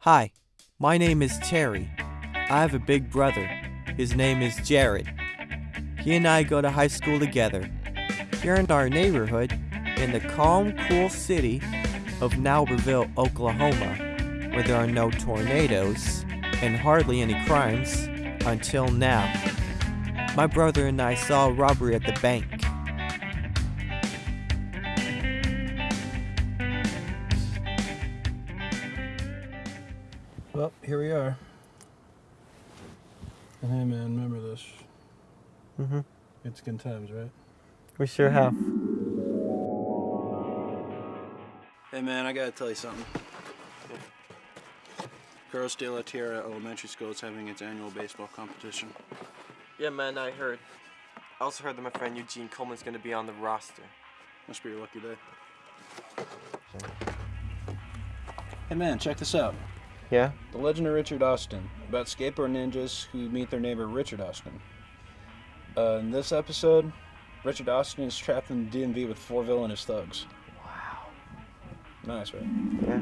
Hi, my name is Terry. I have a big brother. His name is Jared. He and I go to high school together. Here in our neighborhood, in the calm, cool city of Naperville, Oklahoma, where there are no tornadoes and hardly any crimes until now. My brother and I saw a robbery at the bank. Well, here we are. And hey, man, remember this. Mm-hmm. It's good times, right? We sure have. Hey, man, I gotta tell you something. Carlos de la Tierra Elementary School is having its annual baseball competition. Yeah, man, I heard. I also heard that my friend Eugene Coleman's gonna be on the roster. Must be your lucky day. Hey, man, check this out. Yeah? The Legend of Richard Austin, about skateboard ninjas who meet their neighbor Richard Austin. Uh, in this episode, Richard Austin is trapped in the DMV with four villainous thugs. Wow. Nice, right? Yeah.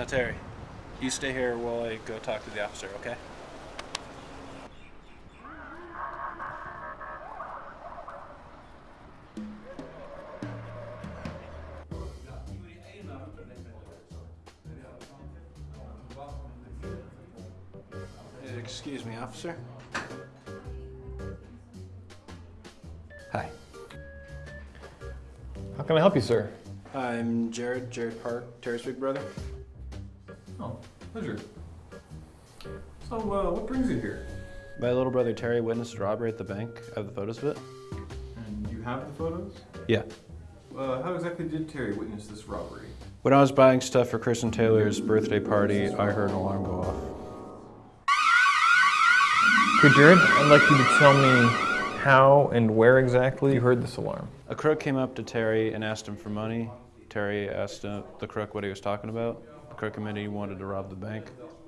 Now, Terry, you stay here while I go talk to the officer, okay? Excuse me, officer. Hi. How can I help you, sir? I'm Jared, Jared Park, Terry's big brother. Pleasure. So, uh, what brings you here? My little brother Terry witnessed a robbery at the bank. I have the photos of it. And you have the photos? Yeah. Uh, how exactly did Terry witness this robbery? When I was buying stuff for Kristen Taylor's birthday party, I heard an alarm go off. Okay, Jared, I'd like you to tell me how and where exactly you heard this alarm. A crook came up to Terry and asked him for money. Terry asked uh, the crook what he was talking about. The crook admitted he wanted to rob the bank.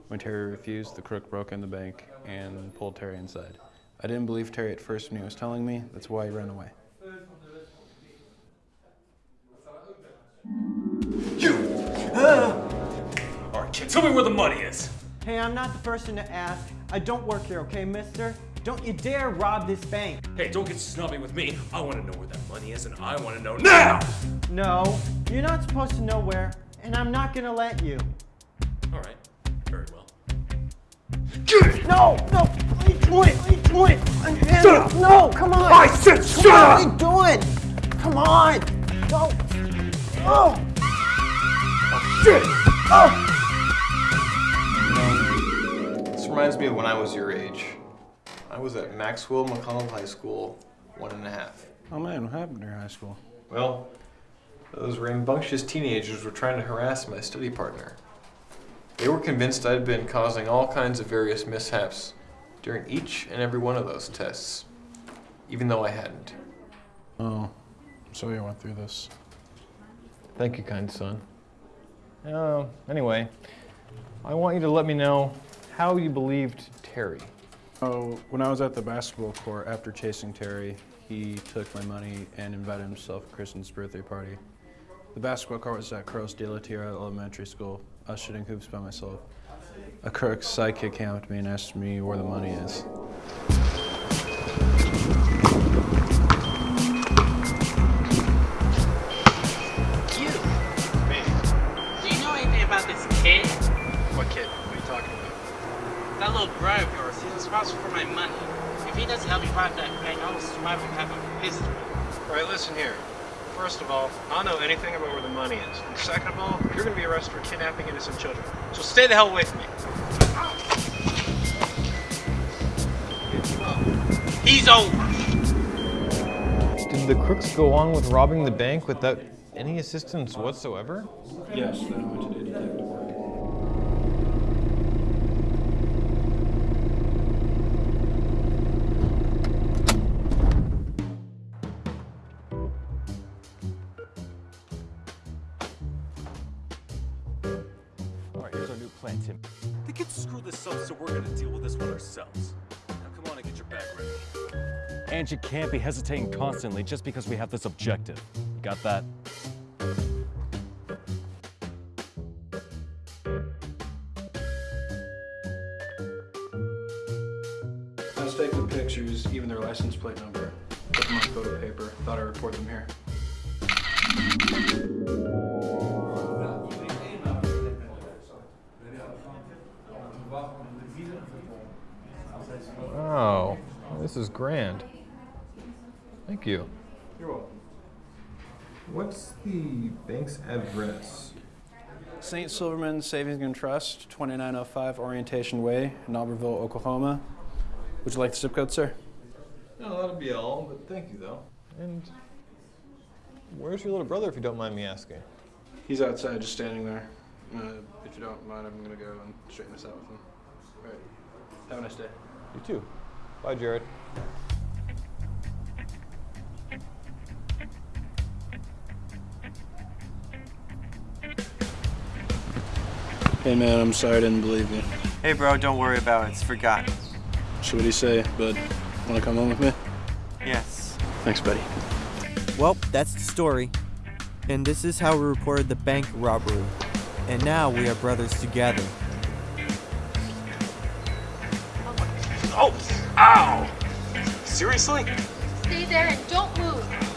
When Terry refused, the crook broke in the bank and pulled Terry inside. I didn't believe Terry at first when he was telling me. That's why he ran away. You All right, kid, tell me where the money is. Hey, I'm not the person to ask. I don't work here, okay, mister? Don't you dare rob this bank. Hey, don't get snobby with me. I want to know where that money is, and I want to know now. No, you're not supposed to know where, and I'm not gonna let you. All right, very well. No, no, what are you doing? What are you doing? I'm shut up. No, come on. I said shut on, up! What are you doing? Come on. No. Oh. Shit! This reminds me of when I was your age. I was at Maxwell McConnell High School, one and a half. Oh man, what happened in your high school? Well, those rambunctious teenagers were trying to harass my study partner. They were convinced I'd been causing all kinds of various mishaps during each and every one of those tests, even though I hadn't. Oh, I'm sorry I went through this. Thank you, kind son. Uh, anyway, I want you to let me know how you believed Terry. Oh, when I was at the basketball court after chasing Terry, he took my money and invited himself to Kristen's birthday party. The basketball court was at Carlos de la Tierra Elementary School. I was shooting hoops by myself. A crook sidekick came up to me and asked me where the money is. You. Do you know anything about this kid? What kid? What are you talking about? That little bro of yours, he's responsible for my money. If he doesn't help me rob that bank, I will survive and have a history. All right, listen here. First of all, I don't know anything about where the money is. And second of all, you're going to be arrested for kidnapping innocent children. So stay the hell away from me. He's over. Did the crooks go on with robbing the bank without any assistance whatsoever? Yes, then I went to the detective work. Alright, here's our new plan, Tim. They can screw this up, so we're gonna deal with this one ourselves. Now come on and get your bag ready. And you can't be hesitating constantly just because we have this objective. You got that? I was the pictures, even their license plate number. Put them on photo paper. Thought I'd report them here. This is grand. Thank you. You're welcome. What's the bank's address? St. Silverman Savings and Trust, 2905 Orientation Way, in Oklahoma. Would you like the zip code, sir? No, that'll be all, but thank you though. And where's your little brother, if you don't mind me asking? He's outside, just standing there. Uh, if you don't mind, I'm gonna go and straighten this out with him. All right. Have a nice day. You too. Bye, Jared. Hey man, I'm sorry I didn't believe you. Hey, bro, don't worry about it. It's forgotten. So what do you say, bud? Wanna come home with me? Yes. Thanks, buddy. Well, that's the story. And this is how we reported the bank robbery. And now we are brothers together. Oh! Ow! Seriously? Stay there and don't move.